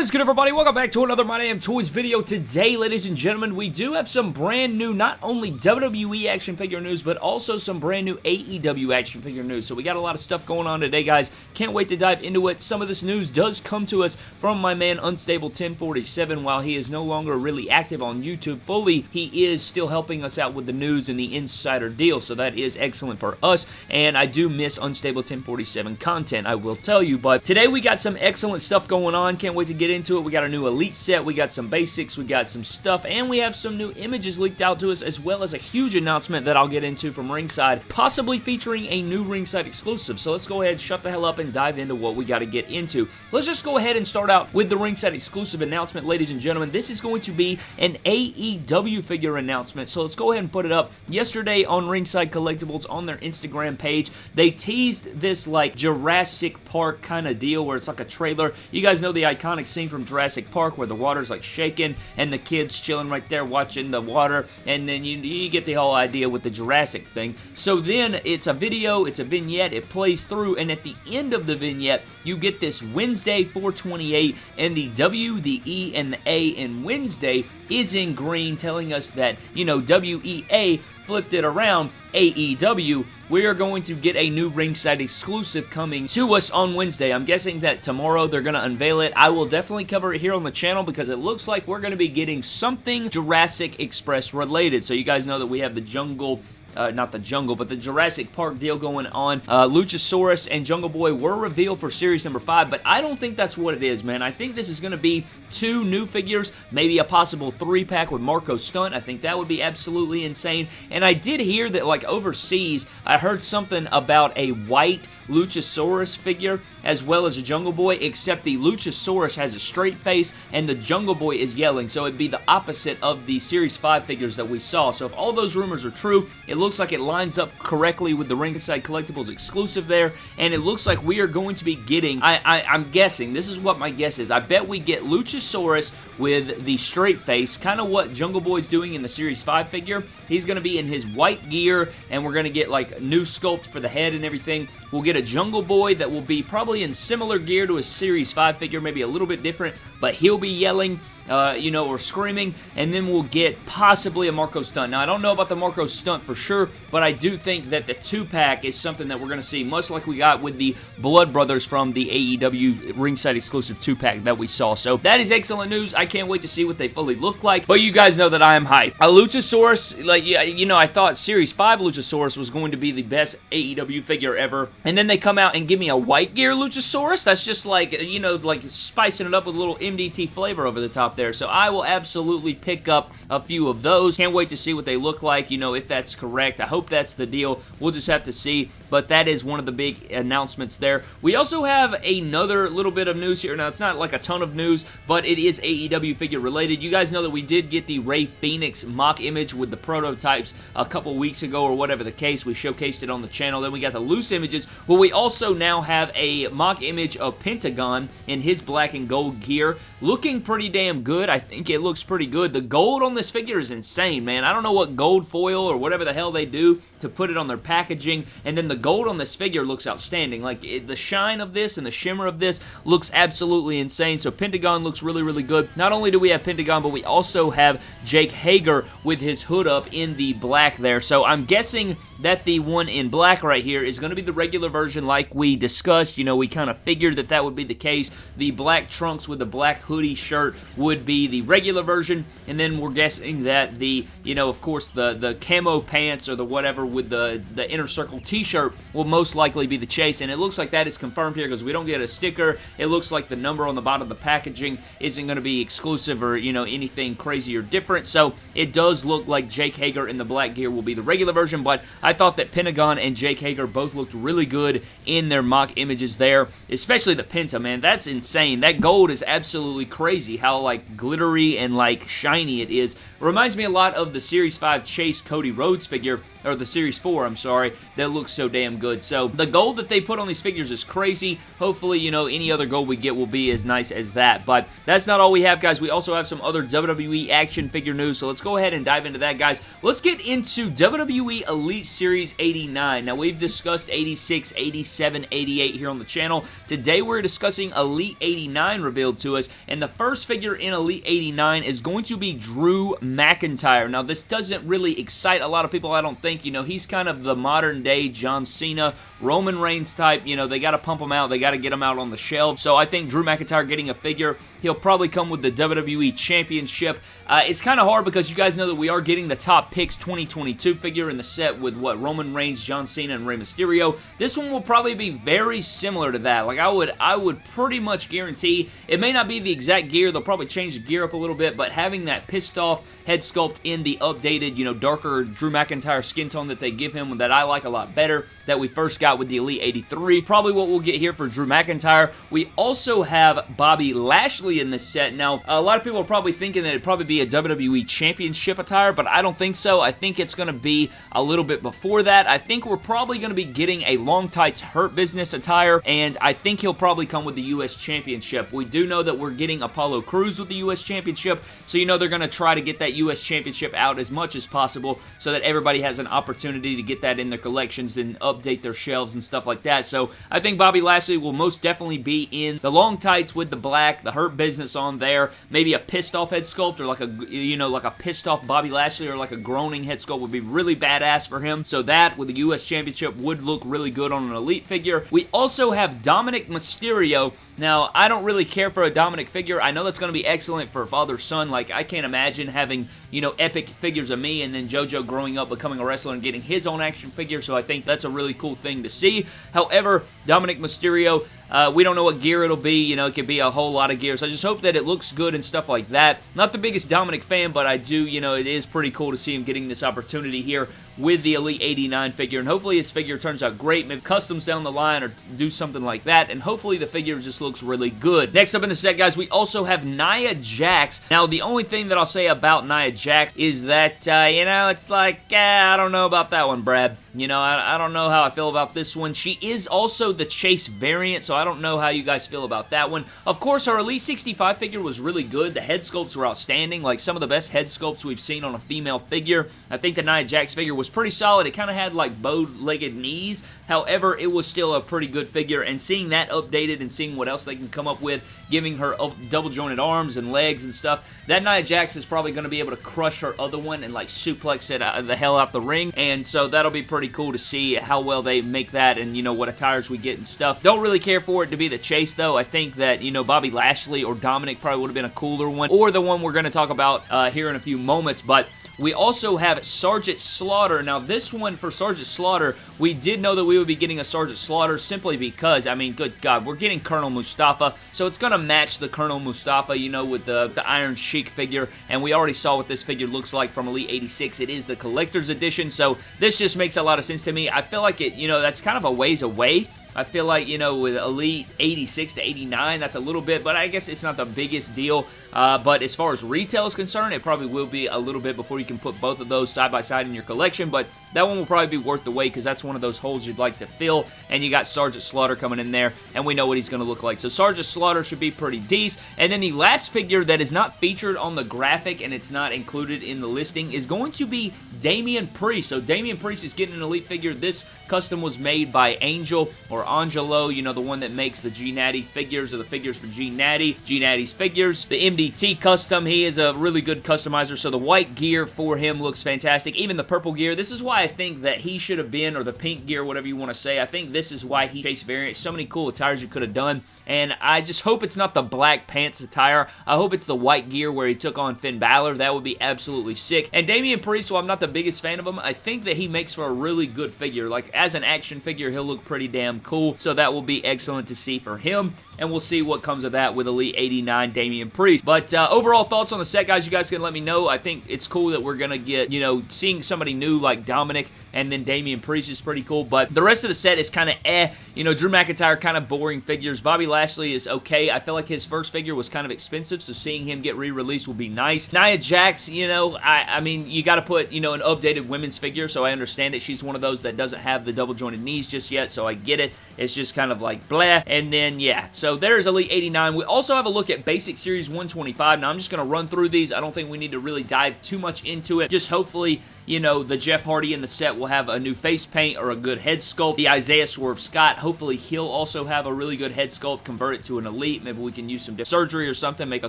What is good everybody? Welcome back to another My Damn Toys video. Today, ladies and gentlemen, we do have some brand new, not only WWE action figure news, but also some brand new AEW action figure news. So we got a lot of stuff going on today, guys. Can't wait to dive into it. Some of this news does come to us from my man Unstable 1047. While he is no longer really active on YouTube fully, he is still helping us out with the news and the insider deal. So that is excellent for us. And I do miss Unstable 1047 content, I will tell you. But today we got some excellent stuff going on. Can't wait to get into it. We got a new Elite set, we got some basics, we got some stuff, and we have some new images leaked out to us, as well as a huge announcement that I'll get into from Ringside, possibly featuring a new Ringside exclusive. So let's go ahead, and shut the hell up, and dive into what we got to get into. Let's just go ahead and start out with the Ringside exclusive announcement, ladies and gentlemen. This is going to be an AEW figure announcement, so let's go ahead and put it up. Yesterday on Ringside Collectibles on their Instagram page, they teased this like Jurassic Park kind of deal where it's like a trailer. You guys know the iconic scene from Jurassic Park where the water's like shaking and the kid's chilling right there watching the water and then you, you get the whole idea with the Jurassic thing. So then it's a video, it's a vignette, it plays through and at the end of the vignette you get this Wednesday 428 and the W, the E, and the A in Wednesday is in green telling us that, you know, WEA flipped it around, AEW, we are going to get a new ringside exclusive coming to us on Wednesday. I'm guessing that tomorrow they're going to unveil it. I will definitely cover it here on the channel because it looks like we're going to be getting something Jurassic Express related. So you guys know that we have the Jungle uh, not the Jungle, but the Jurassic Park deal going on. Uh, Luchasaurus and Jungle Boy were revealed for series number 5, but I don't think that's what it is, man. I think this is going to be two new figures, maybe a possible three-pack with Marco Stunt. I think that would be absolutely insane. And I did hear that, like, overseas, I heard something about a white Luchasaurus figure as well as a Jungle Boy, except the Luchasaurus has a straight face and the Jungle Boy is yelling, so it'd be the opposite of the Series 5 figures that we saw. So if all those rumors are true, it looks like it lines up correctly with the Ringside Collectibles exclusive there, and it looks like we are going to be getting, I, I, I'm guessing, this is what my guess is, I bet we get Luchasaurus with the straight face, kind of what Jungle Boy's doing in the Series 5 figure. He's going to be in his white gear, and we're going to get like a new sculpt for the head and everything. We'll get a Jungle Boy that will be probably in similar gear to a Series 5 figure, maybe a little bit different, but he'll be yelling, uh, you know, or screaming, and then we'll get possibly a Marco Stunt. Now, I don't know about the Marco Stunt for sure, but I do think that the two-pack is something that we're going to see, much like we got with the Blood Brothers from the AEW ringside exclusive two-pack that we saw. So that is excellent news. I can't wait to see what they fully look like, but you guys know that I am hyped. A Luchasaurus, like, you know, I thought Series 5 Luchasaurus was going to be the best AEW figure ever, and then they come out and give me a white gear Luchasaurus? That's just like, you know, like spicing it up with a little MDT flavor over the top there. So I will absolutely pick up a few of those. Can't wait to see what they look like, you know, if that's correct. I hope that's the deal. We'll just have to see, but that is one of the big announcements there. We also have another little bit of news here. Now, it's not like a ton of news, but it is AEW figure related. You guys know that we did get the Rey Fenix mock image with the prototypes a couple weeks ago or whatever the case. We showcased it on the channel. Then we got the loose images, but we also now have a mock image of Pentagon in his black and gold gear. Looking pretty damn good. I think it looks pretty good. The gold on this figure is insane, man. I don't know what gold foil or whatever the hell they do to put it on their packaging, and then the gold on this figure looks outstanding. Like, it, the shine of this and the shimmer of this looks absolutely insane, so Pentagon looks really, really good. Not only do we have Pentagon, but we also have Jake Hager with his hood up in the black there, so I'm guessing that the one in black right here is going to be the regular version like we discussed. You know, we kind of figured that that would be the case. The black trunks with the black hoodie shirt would be the regular version, and then we're guessing that the, you know, of course, the, the camo pants or the whatever with the, the inner circle t-shirt will most likely be the chase, and it looks like that is confirmed here because we don't get a sticker. It looks like the number on the bottom of the packaging isn't going to be exclusive or, you know, anything crazy or different, so it does look like Jake Hager in the black gear will be the regular version, but I thought that Pentagon and Jake Hager both looked really good in their mock images there, especially the Penta, man. That's insane. That gold is absolutely crazy how, like, glittery and, like, shiny it is. Reminds me a lot of the Series 5 Chase Cody Rhodes figure, or the Series 4, I'm sorry, that looks so damn good. So the gold that they put on these figures is crazy. Hopefully, you know, any other gold we get will be as nice as that. But that's not all we have, guys. We also have some other WWE action figure news, so let's go ahead and dive into that, guys. Let's get into WWE Elite Series 89. Now, we've discussed 86, 87, 88 here on the channel. Today, we're discussing Elite 89 revealed to us, and the first figure in Elite 89 is going to be Drew McIntyre. Now, this doesn't really excite a lot of people, I don't think. You know, he's kind of the modern day John Cena, Roman Reigns type. You know, they got to pump him out. They got to get him out on the shelf. So I think Drew McIntyre getting a figure, he'll probably come with the WWE Championship. Uh, it's kind of hard because you guys know that we are getting the Top Picks 2022 figure in the set with, what, Roman Reigns, John Cena, and Rey Mysterio. This one will probably be very similar to that. Like, I would, I would pretty much guarantee, it may not be the exact gear, they'll probably change the gear up a little bit, but having that pissed off head sculpt in the updated, you know, darker Drew McIntyre skin tone that they give him that I like a lot better that we first got with the Elite 83. Probably what we'll get here for Drew McIntyre. We also have Bobby Lashley in this set. Now, a lot of people are probably thinking that it'd probably be a WWE Championship attire, but I don't think so. I think it's going to be a little bit before that. I think we're probably going to be getting a Long Tights Hurt Business attire, and I think he'll probably come with the U.S. Championship. We do know that we're getting Apollo Crews with the U.S. Championship, so you know they're going to try to get that U.S. Championship out as much as possible so that everybody has an opportunity to get that in their collections and update their shelves and stuff like that. So I think Bobby Lashley will most definitely be in the long tights with the black, the Hurt Business on there, maybe a pissed off head sculpt or like a, you know, like a pissed off Bobby Lashley or like a groaning head sculpt would be really badass for him. So that with the U.S. Championship would look really good on an Elite figure. We also have Dominic Mysterio now, I don't really care for a Dominic figure. I know that's going to be excellent for father-son. Like, I can't imagine having, you know, epic figures of me and then JoJo growing up, becoming a wrestler and getting his own action figure, so I think that's a really cool thing to see. However, Dominic Mysterio, uh, we don't know what gear it'll be. You know, it could be a whole lot of gears. I just hope that it looks good and stuff like that. Not the biggest Dominic fan, but I do, you know, it is pretty cool to see him getting this opportunity here with the Elite 89 figure, and hopefully his figure turns out great, maybe customs down the line or do something like that, and hopefully the figure just looks really good. Next up in the set, guys, we also have Nia Jax. Now, the only thing that I'll say about Nia Jax is that, uh, you know, it's like, uh, I don't know about that one, Brad. You know, I, I, don't know how I feel about this one. She is also the Chase variant, so I don't know how you guys feel about that one. Of course, our Elite 65 figure was really good. The head sculpts were outstanding, like some of the best head sculpts we've seen on a female figure. I think the Nia Jax figure was pretty solid. It kind of had like bow-legged knees. However, it was still a pretty good figure, and seeing that updated and seeing what else they can come up with, giving her double-jointed arms and legs and stuff, that Nia Jax is probably going to be able to crush her other one and like suplex it the hell out the ring, and so that'll be pretty pretty cool to see how well they make that and, you know, what attires we get and stuff. Don't really care for it to be the chase, though. I think that, you know, Bobby Lashley or Dominic probably would have been a cooler one, or the one we're going to talk about uh, here in a few moments, but we also have Sergeant Slaughter. Now, this one for Sergeant Slaughter, we did know that we would be getting a Sergeant Slaughter simply because, I mean, good God, we're getting Colonel Mustafa, so it's going to match the Colonel Mustafa, you know, with the, the Iron Sheik figure, and we already saw what this figure looks like from Elite 86. It is the Collector's Edition, so this just makes a lot of sense to me. I feel like it, you know, that's kind of a ways away I feel like, you know, with Elite 86 to 89, that's a little bit, but I guess it's not the biggest deal. Uh, but as far as retail is concerned, it probably will be a little bit before you can put both of those side by side in your collection, but that one will probably be worth the wait because that's one of those holes you'd like to fill, and you got Sergeant Slaughter coming in there, and we know what he's going to look like. So Sergeant Slaughter should be pretty decent. And then the last figure that is not featured on the graphic and it's not included in the listing is going to be Damian Priest. So Damian Priest is getting an Elite figure. This custom was made by Angel or Angelo, you know, the one that makes the G Natty figures or the figures for G Natty, G Natty's figures. The MDT custom, he is a really good customizer, so the white gear for him looks fantastic. Even the purple gear, this is why I think that he should have been, or the pink gear, whatever you want to say. I think this is why he chased variant. So many cool attires you could have done, and I just hope it's not the black pants attire. I hope it's the white gear where he took on Finn Balor. That would be absolutely sick. And Damian Priest, while I'm not the biggest fan of him, I think that he makes for a really good figure. Like, as an action figure, he'll look pretty damn cool, so that will be excellent to see for him, and we'll see what comes of that with Elite 89 Damian Priest. But uh, overall thoughts on the set, guys, you guys can let me know. I think it's cool that we're going to get, you know, seeing somebody new like Dominic and then Damian Priest is pretty cool, but the rest of the set is kind of eh. You know, Drew McIntyre, kind of boring figures. Bobby Lashley is okay. I feel like his first figure was kind of expensive, so seeing him get re-released will be nice. Nia Jax, you know, I, I mean, you got to put, you know, an updated women's figure, so I understand that She's one of those that doesn't have the double jointed knees just yet, so I get it. It's just kind of like blah. And then, yeah, so there's Elite 89. We also have a look at Basic Series 125. Now, I'm just going to run through these. I don't think we need to really dive too much into it. Just hopefully you know, the Jeff Hardy in the set will have a new face paint or a good head sculpt. The Isaiah Swerve Scott, hopefully he'll also have a really good head sculpt, convert it to an elite. Maybe we can use some surgery or something, make a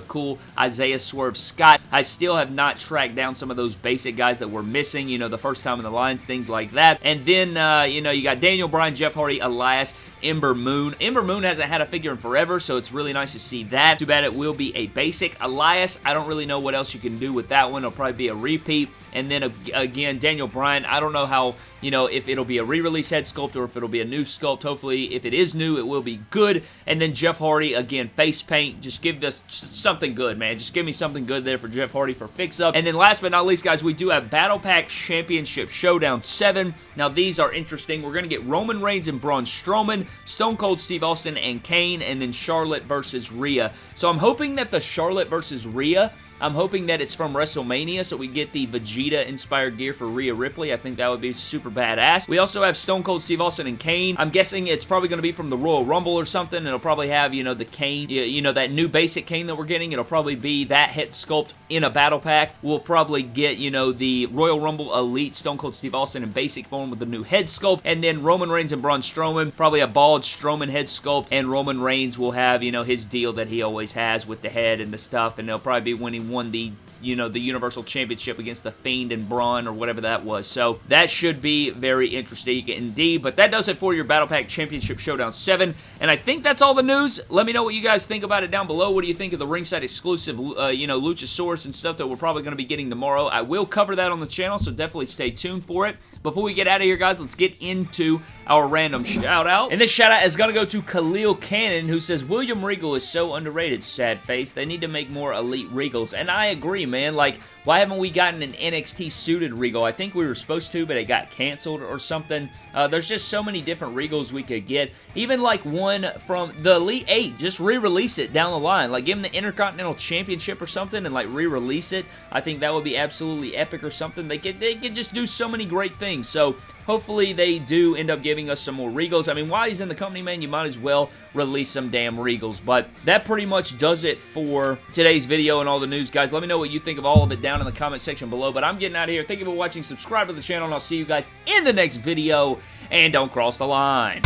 cool Isaiah Swerve Scott. I still have not tracked down some of those basic guys that were missing, you know, the first time in the lines, things like that. And then, uh, you know, you got Daniel Bryan, Jeff Hardy, Elias, Ember Moon. Ember Moon hasn't had a figure in forever, so it's really nice to see that. Too bad it will be a basic. Elias, I don't really know what else you can do with that one. It'll probably be a repeat. And then, again, Daniel Bryan, I don't know how you know, if it'll be a re-release head sculpt or if it'll be a new sculpt. Hopefully, if it is new, it will be good. And then Jeff Hardy, again, face paint. Just give us something good, man. Just give me something good there for Jeff Hardy for fix-up. And then last but not least, guys, we do have Battle Pack Championship Showdown 7. Now, these are interesting. We're going to get Roman Reigns and Braun Strowman, Stone Cold Steve Austin and Kane, and then Charlotte versus Rhea. So I'm hoping that the Charlotte versus Rhea I'm hoping that it's from WrestleMania, so we get the Vegeta-inspired gear for Rhea Ripley. I think that would be super badass. We also have Stone Cold Steve Austin and Kane. I'm guessing it's probably going to be from the Royal Rumble or something. It'll probably have, you know, the Kane, you know, that new basic Kane that we're getting. It'll probably be that head sculpt in a battle pack. We'll probably get, you know, the Royal Rumble Elite Stone Cold Steve Austin in basic form with the new head sculpt, and then Roman Reigns and Braun Strowman, probably a bald Strowman head sculpt, and Roman Reigns will have, you know, his deal that he always has with the head and the stuff, and they'll probably be when he won the you know, the Universal Championship against The Fiend and Braun or whatever that was. So that should be very interesting indeed. But that does it for your Battle Pack Championship Showdown 7. And I think that's all the news. Let me know what you guys think about it down below. What do you think of the ringside exclusive, uh, you know, Luchasaurus and stuff that we're probably going to be getting tomorrow? I will cover that on the channel, so definitely stay tuned for it. Before we get out of here, guys, let's get into our random shout out. And this shout out is going to go to Khalil Cannon, who says, William Regal is so underrated, sad face. They need to make more elite Regals. And I agree, man. Like, why haven't we gotten an NXT suited Regal? I think we were supposed to, but it got canceled or something. Uh, there's just so many different Regals we could get. Even like one from the Elite 8, just re-release it down the line. Like give them the Intercontinental Championship or something and like re-release it. I think that would be absolutely epic or something. They could, they could just do so many great things. So hopefully they do end up giving us some more Regals. I mean, while he's in the company, man, you might as well release some damn Regals. But that pretty much does it for today's video and all the news, guys. Let me know what you think of all of it down in the comment section below. But I'm getting out of here. Thank you for watching. Subscribe to the channel, and I'll see you guys in the next video. And don't cross the line.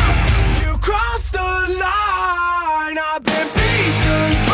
You crossed the line. I've been beaten,